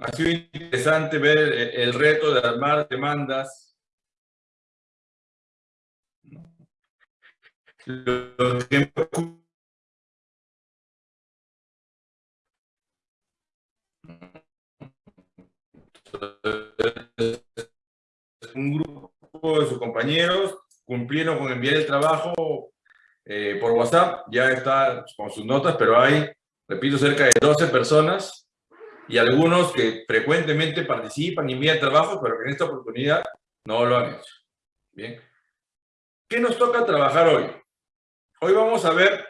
Ha sido interesante ver el reto de armar demandas. Un grupo de sus compañeros cumplieron con enviar el trabajo eh, por WhatsApp, ya está con sus notas, pero hay, repito, cerca de 12 personas y algunos que frecuentemente participan y envían trabajo, pero que en esta oportunidad no lo han hecho. Bien. ¿Qué nos toca trabajar hoy? Hoy vamos a ver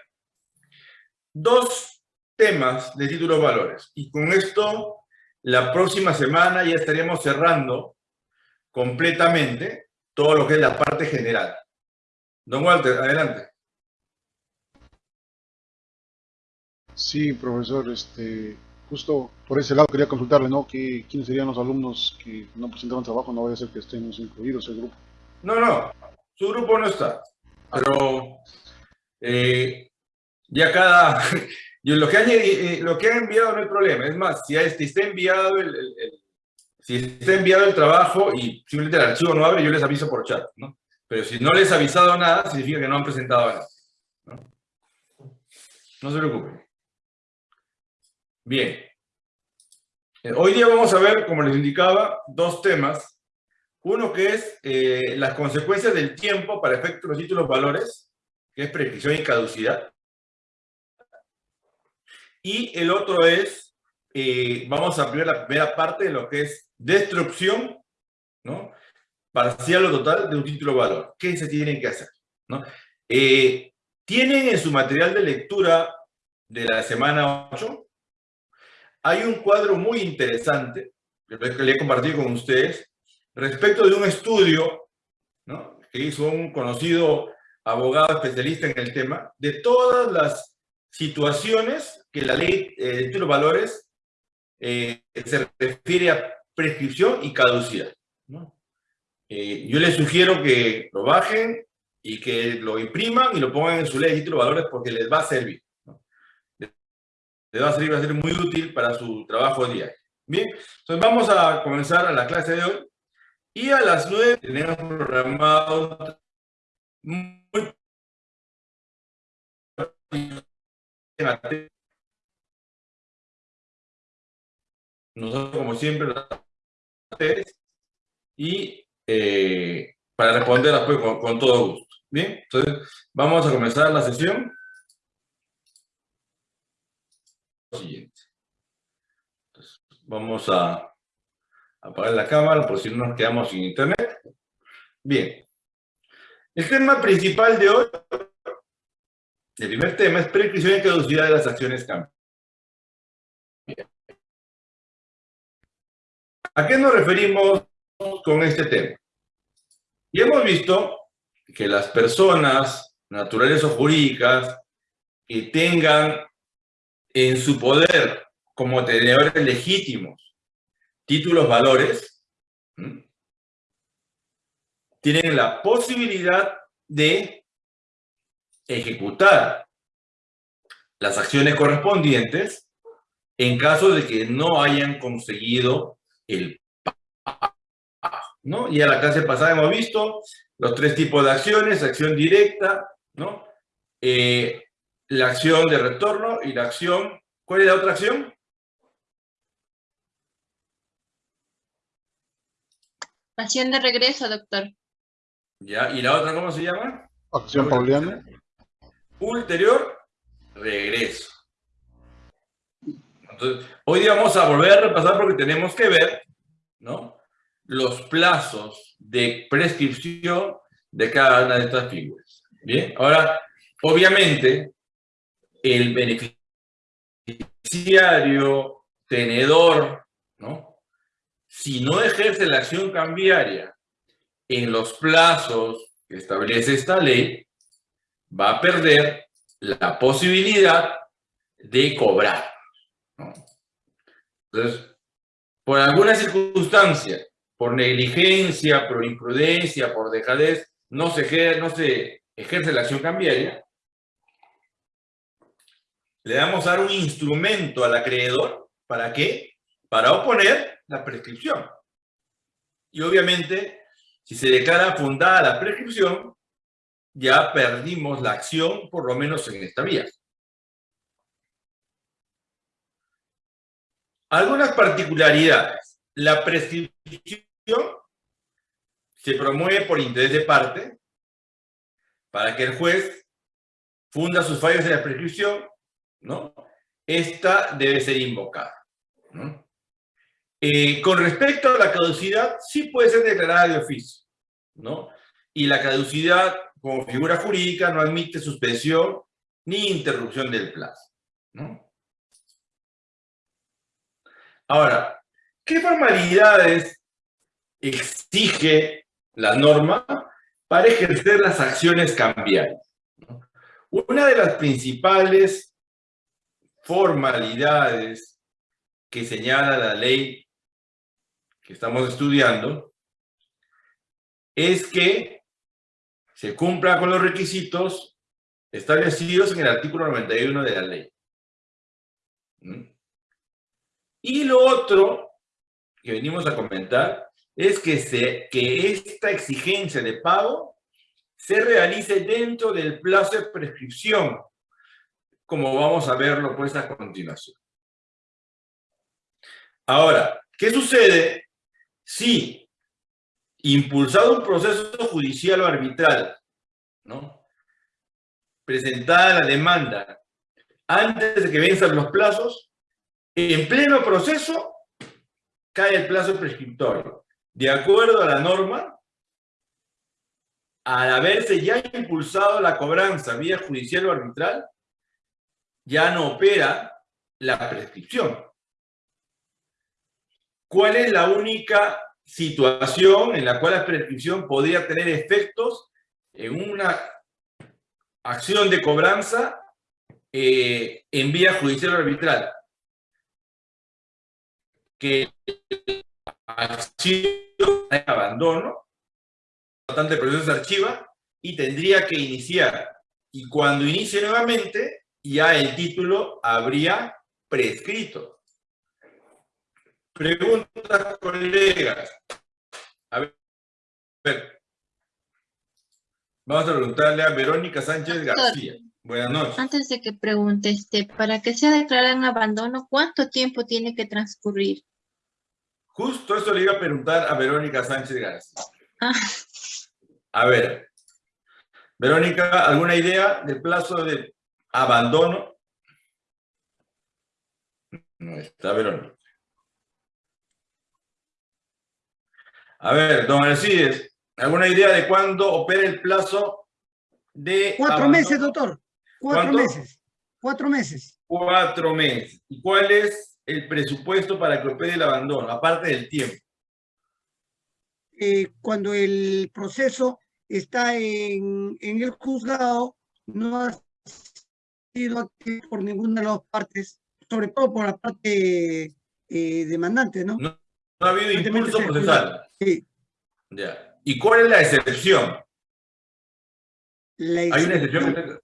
dos temas de títulos valores. Y con esto, la próxima semana ya estaríamos cerrando completamente todo lo que es la parte general. Don Walter, adelante. Sí, profesor, este, justo por ese lado quería consultarle, ¿no? Que, ¿Quiénes serían los alumnos que no presentaron trabajo? No vaya a ser que estemos incluidos el grupo. No, no, su grupo no está. Pero eh, ya cada... Yo lo, que han, eh, lo que han enviado no hay problema. Es más, si está enviado el, si está enviado el trabajo y simplemente el archivo no abre, yo les aviso por chat, ¿no? Pero si no les he avisado nada, significa que no han presentado nada. ¿no? no se preocupen. Bien. Eh, hoy día vamos a ver, como les indicaba, dos temas. Uno que es eh, las consecuencias del tiempo para efectos de los títulos valores, que es prescripción y caducidad. Y el otro es, eh, vamos a ver la primera parte de lo que es destrucción, ¿no? Parcial o total de un título valor. ¿Qué se tiene que hacer? ¿no? Tienen en su material de lectura de la semana 8 hay un cuadro muy interesante que le he compartido con ustedes respecto de un estudio que hizo un conocido abogado especialista en el tema de todas las situaciones que la ley eh, de títulos valores eh, se refiere a prescripción y caducidad. Eh, yo les sugiero que lo bajen y que lo impriman y lo pongan en su ley de títulos valores porque les va a servir le va a servir, va a ser muy útil para su trabajo diario. Bien, entonces vamos a comenzar a la clase de hoy. Y a las 9 tenemos programado muy nosotros como siempre y eh, para responder después con, con todo gusto. Bien, entonces vamos a comenzar la sesión. Siguiente. vamos a apagar la cámara por si no nos quedamos sin internet. Bien. El tema principal de hoy, el primer tema es prescripción y caducidad de las acciones cambio. ¿A qué nos referimos con este tema? Y hemos visto que las personas naturales o jurídicas que tengan en su poder como tenedores legítimos títulos valores, tienen la posibilidad de ejecutar las acciones correspondientes en caso de que no hayan conseguido el. ¿no? Y a la clase pasada hemos visto los tres tipos de acciones, acción directa, ¿no? Eh, la acción de retorno y la acción... ¿Cuál es la otra acción? Acción de regreso, doctor. Ya, ¿y la otra cómo se llama? Acción pauliana. Ulterior, regreso. Entonces, hoy día vamos a volver a repasar porque tenemos que ver, ¿no? Los plazos de prescripción de cada una de estas figuras. Bien, ahora, obviamente, el beneficiario, tenedor, ¿no? Si no ejerce la acción cambiaria en los plazos que establece esta ley, va a perder la posibilidad de cobrar. Entonces, por alguna circunstancia, por negligencia, por imprudencia, por dejadez, no se, no se ejerce la acción cambiaria, le damos a dar un instrumento al acreedor, ¿para qué? para oponer la prescripción. Y obviamente, si se declara fundada la prescripción, ya perdimos la acción, por lo menos en esta vía. Algunas particularidades. La prescripción se promueve por interés de parte para que el juez funda sus fallos en la prescripción, ¿no? Esta debe ser invocada. Eh, con respecto a la caducidad, sí puede ser declarada de oficio, ¿no? Y la caducidad, como figura jurídica, no admite suspensión ni interrupción del plazo, ¿no? Ahora, ¿qué formalidades exige la norma para ejercer las acciones cambiarias? Una de las principales formalidades que señala la ley que estamos estudiando es que se cumpla con los requisitos establecidos en el artículo 91 de la ley. ¿Mm? Y lo otro que venimos a comentar es que, se, que esta exigencia de pago se realice dentro del plazo de prescripción, como vamos a verlo pues a continuación. Ahora, ¿qué sucede si, impulsado un proceso judicial o arbitral, ¿no? presentada la demanda antes de que venzan los plazos, en pleno proceso cae el plazo prescriptorio. De acuerdo a la norma, al haberse ya impulsado la cobranza vía judicial o arbitral, ya no opera la prescripción. ¿Cuál es la única situación en la cual la prescripción podría tener efectos en una acción de cobranza eh, en vía judicial arbitral? que archivo abandono, bastante proceso se archiva y tendría que iniciar. Y cuando inicie nuevamente, ya el título habría prescrito. Preguntas, colegas. A ver. Vamos a preguntarle a Verónica Sánchez García. Buenas noches. Antes de que pregunte, este, para que sea declarado en abandono, ¿cuánto tiempo tiene que transcurrir? Justo eso le iba a preguntar a Verónica Sánchez García. Ah. A ver, Verónica, ¿alguna idea del plazo de abandono? No está Verónica. A ver, don Alcides, ¿alguna idea de cuándo opera el plazo de Cuatro meses, doctor. Cuatro meses. Cuatro meses. Cuatro meses. ¿Y cuál es el presupuesto para que opere el abandono, aparte del tiempo? Eh, cuando el proceso está en, el juzgado, no ha sido por ninguna de las partes, sobre todo por la parte eh, demandante, ¿no? ¿no? ha habido impulso procesal. Sí. Ya. ¿Y cuál es la excepción? La Hay una excepción que,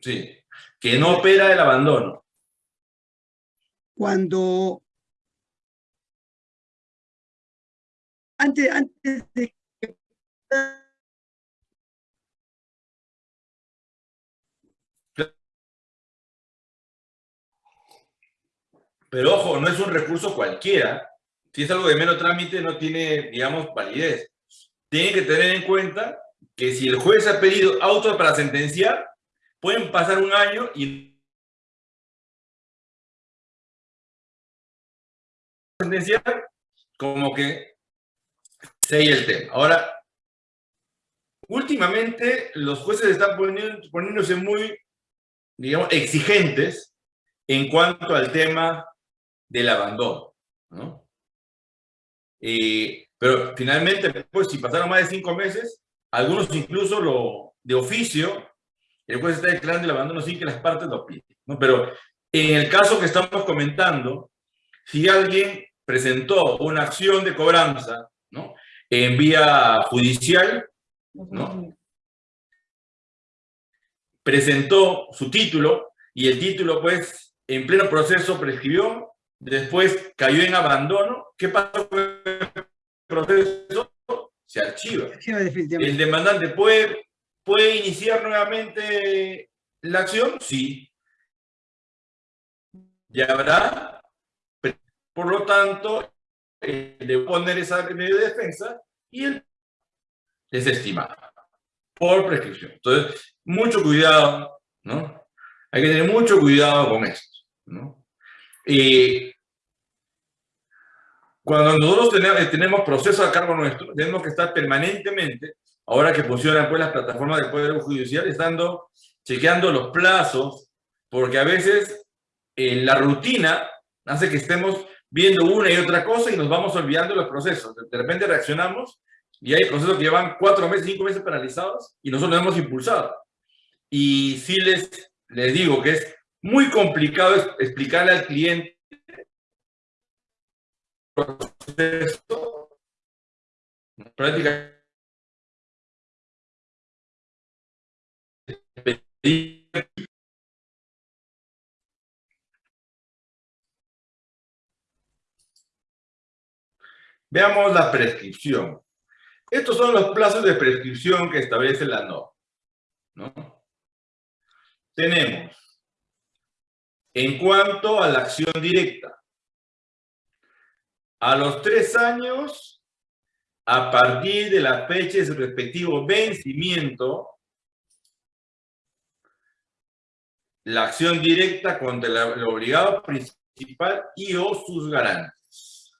sí, que no opera el abandono cuando antes, antes de que Pero ojo, no es un recurso cualquiera. Si es algo de menos trámite, no tiene, digamos, validez. Tiene que tener en cuenta que si el juez ha pedido auto para sentenciar, pueden pasar un año y como que sigue el tema. Ahora, últimamente los jueces están poniéndose muy, digamos, exigentes en cuanto al tema del abandono, ¿no? pero finalmente, pues, si pasaron más de cinco meses, algunos incluso lo de oficio, el juez está declarando el abandono sin que las partes lo piden, ¿no? Pero en el caso que estamos comentando, si alguien presentó una acción de cobranza ¿no? en vía judicial, ¿no? presentó su título y el título, pues, en pleno proceso prescribió, después cayó en abandono, ¿qué pasó con el proceso? Se archiva. ¿El demandante puede, puede iniciar nuevamente la acción? Sí. Y habrá, por lo tanto, eh, de poner esa medio de defensa y el es estimado por prescripción. Entonces, mucho cuidado, ¿no? Hay que tener mucho cuidado con esto, ¿no? Y cuando nosotros tenemos, tenemos procesos a cargo nuestro, tenemos que estar permanentemente, ahora que funcionan pues las plataformas del Poder Judicial, estando chequeando los plazos, porque a veces en la rutina hace que estemos viendo una y otra cosa y nos vamos olvidando los procesos. De repente reaccionamos y hay procesos que llevan cuatro meses, cinco meses paralizados y nosotros lo hemos impulsado. Y sí les, les digo que es muy complicado explicarle al cliente proceso prácticamente Veamos la prescripción. Estos son los plazos de prescripción que establece la norma. ¿no? Tenemos, en cuanto a la acción directa, a los tres años, a partir de la fecha de su respectivo vencimiento, la acción directa contra el obligado principal y o sus garantes.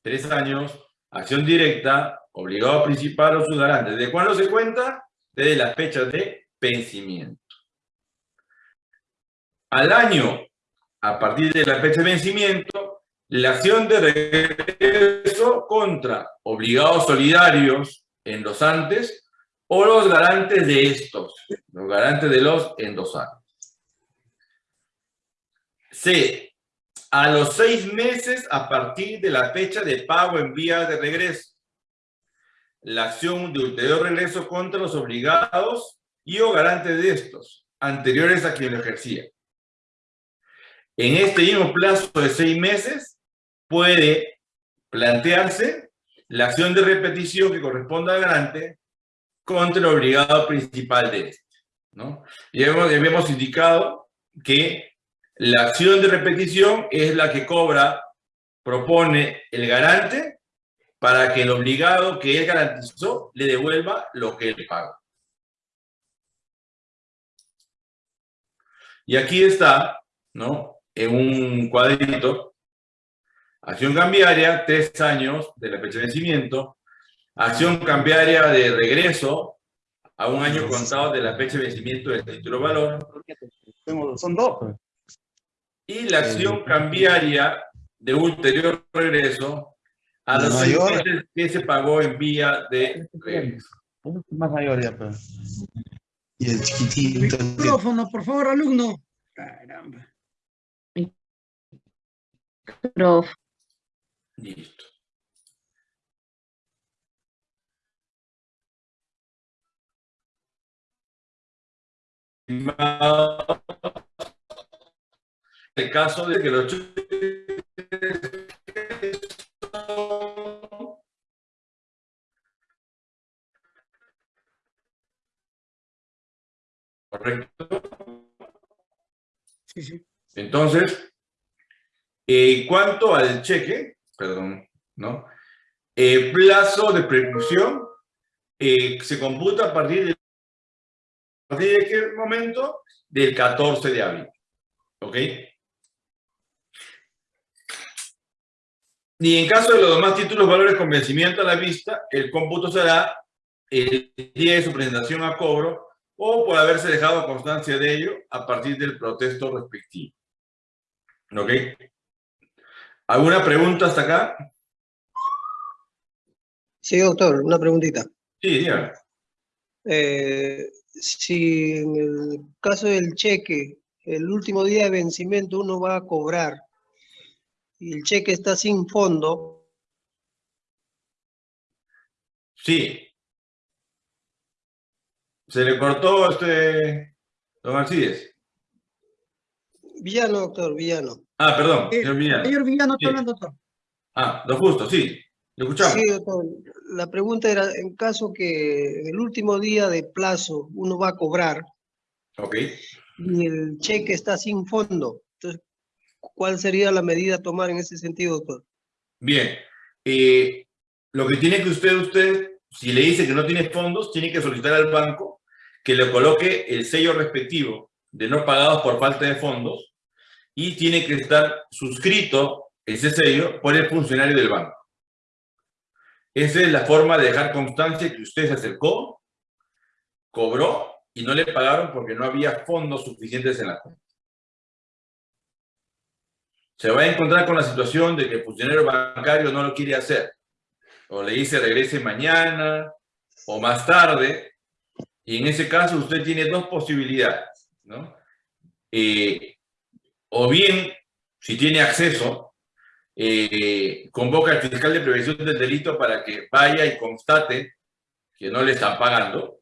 Tres años, acción directa, obligado principal o sus garantes. ¿De cuándo se cuenta? Desde la fecha de vencimiento. Al año, a partir de la fecha de vencimiento, la acción de regreso contra obligados solidarios endosantes o los garantes de estos, los garantes de los endosantes. C. A los seis meses a partir de la fecha de pago en vía de regreso. La acción de ulterior regreso contra los obligados y o garantes de estos, anteriores a quien lo ejercía. En este mismo plazo de seis meses puede plantearse la acción de repetición que corresponda al garante contra el obligado principal de este. ¿no? Y habíamos indicado que la acción de repetición es la que cobra, propone el garante para que el obligado que él garantizó le devuelva lo que él paga. Y aquí está, ¿no? En un cuadrito, acción cambiaria, tres años de la fecha de vencimiento, acción cambiaria de regreso a un año contado de la fecha de vencimiento del título valor. Son dos. Y la acción cambiaria de ulterior regreso a los meses que se pagó en vía de regreso. Más mayor ya, pero. Y el chiquitito. Micrófono, por favor, alumno. Caramba. Prof. Listo. El caso de que los Correcto. Sí, sí. Entonces, en cuanto al cheque, perdón, ¿no? El plazo de prescripción eh, se computa a partir de, a partir de qué momento? Del 14 de abril. ¿Ok? Y en caso de los demás títulos, valores con vencimiento a la vista, el cómputo será el día de su presentación a cobro o por haberse dejado constancia de ello a partir del protesto respectivo. ¿Ok? ¿Alguna pregunta hasta acá? Sí, doctor, una preguntita. Sí, dígame. Eh, si en el caso del cheque, el último día de vencimiento uno va a cobrar y el cheque está sin fondo, Sí. ¿Se le cortó este don Alcides? Villano, doctor, Villano. Ah, perdón, Eh, señor Villano. Señor Villano, Sí. hablando, doctor. Ah, lo justo, sí. Lo escuchamos. Sí, doctor. La pregunta era, en caso que en el último día de plazo uno va a cobrar Ok. y el cheque está sin fondo, entonces, ¿cuál sería la medida a tomar en ese sentido, doctor? Bien. Eh, lo que tiene que usted, usted, si le dice que no tiene fondos, tiene que solicitar al banco que le coloque el sello respectivo de no pagados por falta de fondos y tiene que estar suscrito ese sello por el funcionario del banco. Esa es la forma de dejar constancia que usted se acercó, cobró y no le pagaron porque no había fondos suficientes en la cuenta. Se va a encontrar con la situación de que el funcionario bancario no lo quiere hacer. O le dice regrese mañana o más tarde. Y en ese caso usted tiene dos posibilidades, ¿no? Eh, o bien, si tiene acceso, eh, convoca al fiscal de prevención del delito para que vaya y constate que no le están pagando.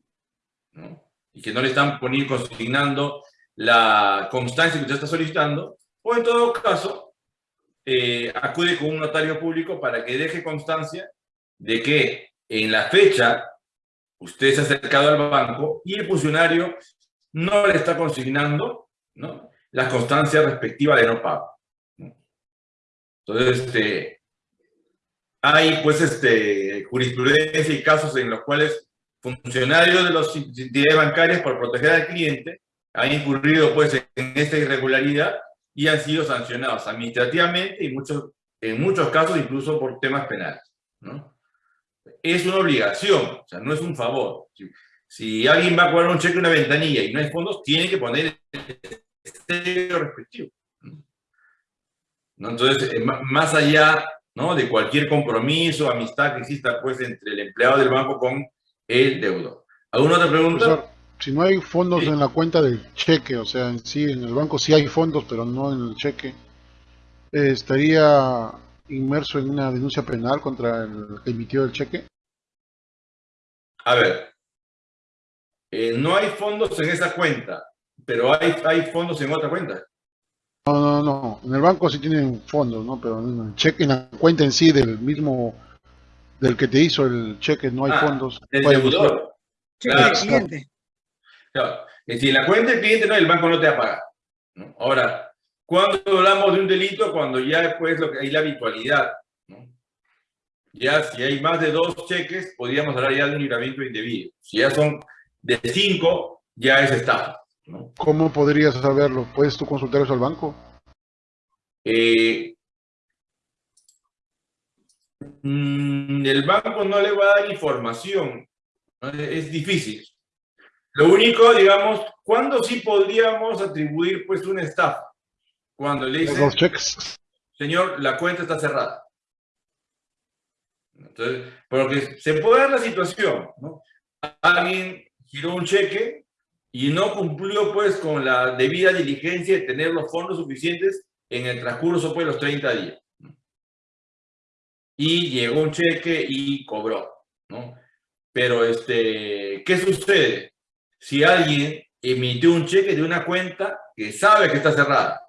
Y que no le están poniendo, consignando la constancia que usted está solicitando, o en todo caso, eh, acude con un notario público para que deje constancia de que en la fecha usted se ha acercado al banco y el funcionario no le está consignando ¿no? la constancia respectiva de no pago. Entonces, este, hay pues este, jurisprudencia y casos en los cuales funcionarios de las entidades bancarias por proteger al cliente han incurrido pues en esta irregularidad y han sido sancionados administrativamente y muchos, en muchos casos incluso por temas penales. ¿no? Es una obligación, o sea, no es un favor. Si, alguien va a cobrar un cheque en una ventanilla y no hay fondos, tiene que poner el sello respectivo. ¿no? Entonces, eh, más allá ¿no? de cualquier compromiso, amistad que exista pues, entre el empleado del banco con el deudor. ¿Alguna otra pregunta? Profesor, si no hay fondos Sí. en la cuenta del cheque, o sea, en sí, en el banco sí hay fondos, pero no en el cheque, eh, ¿estaría inmerso en una denuncia penal contra el que emitió el cheque? A ver, eh, no hay fondos en esa cuenta, pero hay, hay fondos en otra cuenta. No, no, no. En el banco sí tienen fondos, ¿no? Pero en el cheque, en la cuenta en sí del mismo, del que te hizo el cheque, no hay Ah, fondos. El Puede deudor. Cheque Claro. de cliente. Claro, que si en la cuenta del cliente no, el banco no te va a pagar. ¿no? Ahora, cuando hablamos de un delito? Cuando ya después lo que hay la habitualidad. ¿no? Ya si hay más de dos cheques, podríamos hablar ya de un libramiento indebido. Si ya son de cinco, ya es estafa. ¿no? ¿Cómo podrías saberlo? ¿Puedes tú consultar eso al banco? Eh, mm, el banco no le va a dar información. ¿no? Es difícil. Lo único, digamos, ¿cuándo sí podríamos atribuir pues una estafa? Cuando le dicen, señor, la cuenta está cerrada. Entonces, porque se puede dar la situación, ¿no? Alguien giró un cheque y no cumplió pues con la debida diligencia de tener los fondos suficientes en el transcurso pues los 30 días. Y llegó un cheque y cobró, ¿no? Pero, este, ¿qué sucede? Si alguien emitió un cheque de una cuenta que sabe que está cerrada,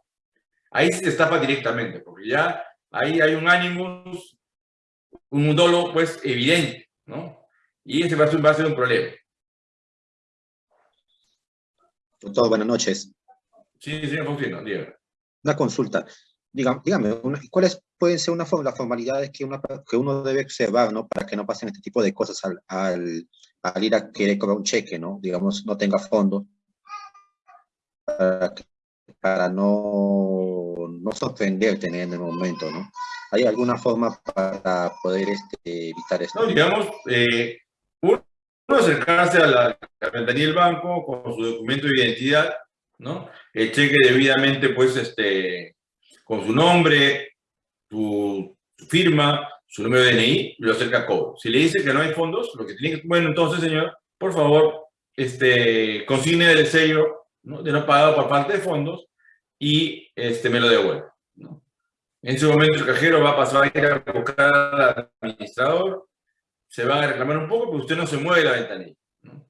ahí se estafa directamente, porque ya ahí hay un ánimos, un dolo pues evidente, ¿no? Y ese va a ser, va a ser un problema. Doctor, buenas noches. Sí, señor Faustino, dígame. Una consulta. Dígame, dígame ¿cuáles pueden ser una, las formalidades que, una, que uno debe observar, ¿no? Para que no pasen este tipo de cosas al, al, al ir a querer cobrar un cheque, ¿no? Digamos, no tenga fondo. Para, para no, no sorprenderte en el momento, ¿no? ¿Hay alguna forma para poder este, evitar esto? No, digamos, eh, uno acercarse a la, a la ventanilla del banco con su documento de identidad, ¿no? El cheque debidamente, pues, este, con su nombre, su, su firma, su número de DNI, lo acerca a cobro. Si le dice que no hay fondos, lo que tiene que, bueno, entonces, señor, por favor, este, consigne el sello ¿no? de no pagado por falta de fondos y este, me lo devuelve, ¿no? En ese momento el cajero va a pasar a ir a buscar al administrador, se va a reclamar un poco, pero usted no se mueve la ventanilla. ¿no?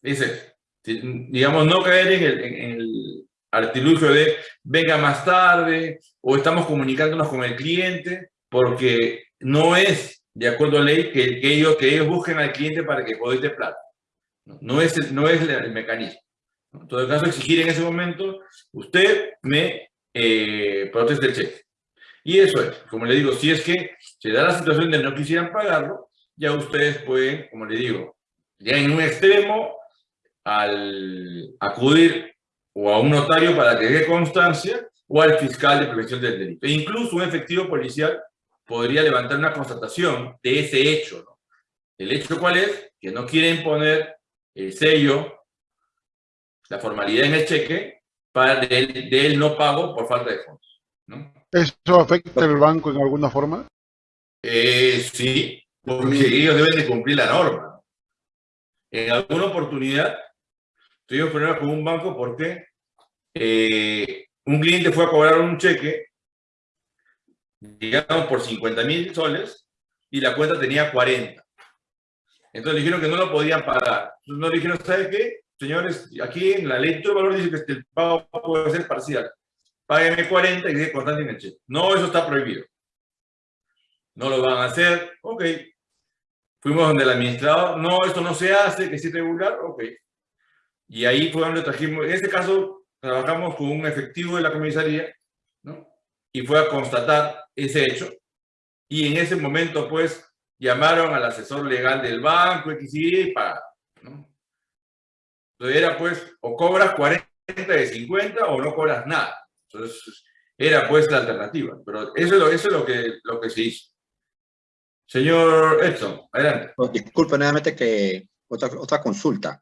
Dice, digamos, no caer en el, en el- artilugio de venga más tarde o estamos comunicándonos con el cliente porque no es de acuerdo a ley que, que ellos, que ellos busquen al cliente para que de plata. No, es, el, no es el mecanismo. En todo caso, exigir en ese momento, usted me eh, proteste el cheque. Y eso es, como le digo, si es que se da la situación de no quisieran pagarlo, ya ustedes pueden, como le digo, ya en un extremo, al acudir o a un notario para que dé constancia o al fiscal de prevención del delito. E incluso un efectivo policial podría levantar una constatación de ese hecho. ¿no? ¿El hecho cuál es? Que no quieren poner el sello, la formalidad en el cheque para del, no pago por falta de fondos. ¿no? ¿Eso afecta al banco en alguna forma? Eh, sí, porque ellos deben de cumplir la norma. En alguna oportunidad tuvimos problemas con un banco porque eh, un cliente fue a cobrar un cheque, digamos, por 50 mil soles y la cuenta tenía 40. Entonces dijeron que no lo podían pagar. Entonces nos dijeron, ¿sabe qué? Señores, aquí en la ley todo el valor dice que el pago puede ser parcial. Págueme 40 y dice constante en el cheque. No, eso está prohibido. No lo van a hacer. Ok. Fuimos donde el administrador. No, esto no se hace, que es irregular. Ok. Y ahí fue donde trajimos. En este caso, trabajamos con un efectivo de la comisaría, ¿no? Y fue a constatar ese hecho. Y en ese momento, pues, llamaron al asesor legal del banco, y para, ¿no? Entonces era, pues, o cobras 40 de 50 o no cobras nada. Entonces, era, pues, la alternativa. Pero eso eso es lo, que, lo que se hizo. Señor Edson, adelante. Oh, disculpe nuevamente que otra, otra consulta.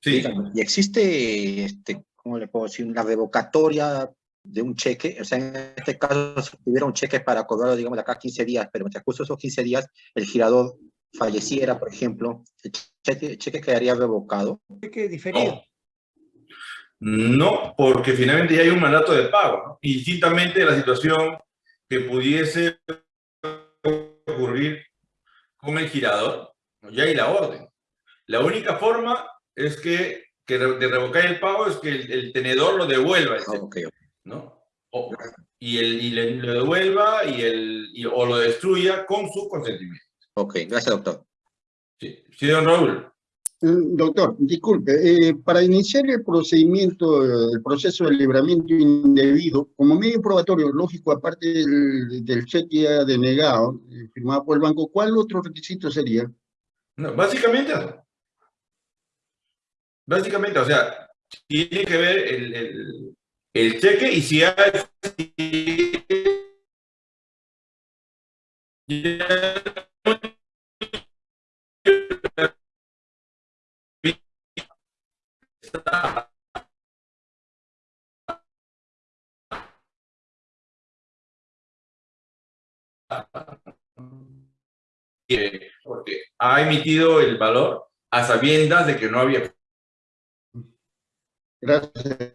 Sí. ¿Y existe, este, cómo le puedo decir, una revocatoria de un cheque? O sea, en este caso, si tuviera un cheque para cobrarlo, digamos, de acá 15 días, pero mientras justo esos 15 días el girador falleciera, por ejemplo, ¿el cheque, cheque quedaría revocado? Cheque diferido. No. no, porque finalmente ya hay un mandato de pago, ¿no? Y distintamente de la situación que pudiese ocurrir con el girador, ya hay la orden. La única forma es que, que de revocar el pago es que el, el tenedor lo devuelva. Ok. ¿no? O, y, el, y le, lo devuelva y el, y, o lo destruya con su consentimiento. Ok, gracias, doctor. Sí, sí don Raúl. Mm, Doctor, disculpe, eh, para iniciar el procedimiento, el proceso de libramiento indebido, como medio probatorio, lógico, aparte del, del cheque denegado, eh, firmado por el banco, ¿cuál otro requisito sería? No, básicamente. Básicamente, o sea, tiene que ver el, el, el cheque y si hay... porque ha emitido el valor a sabiendas de que no había Gracias.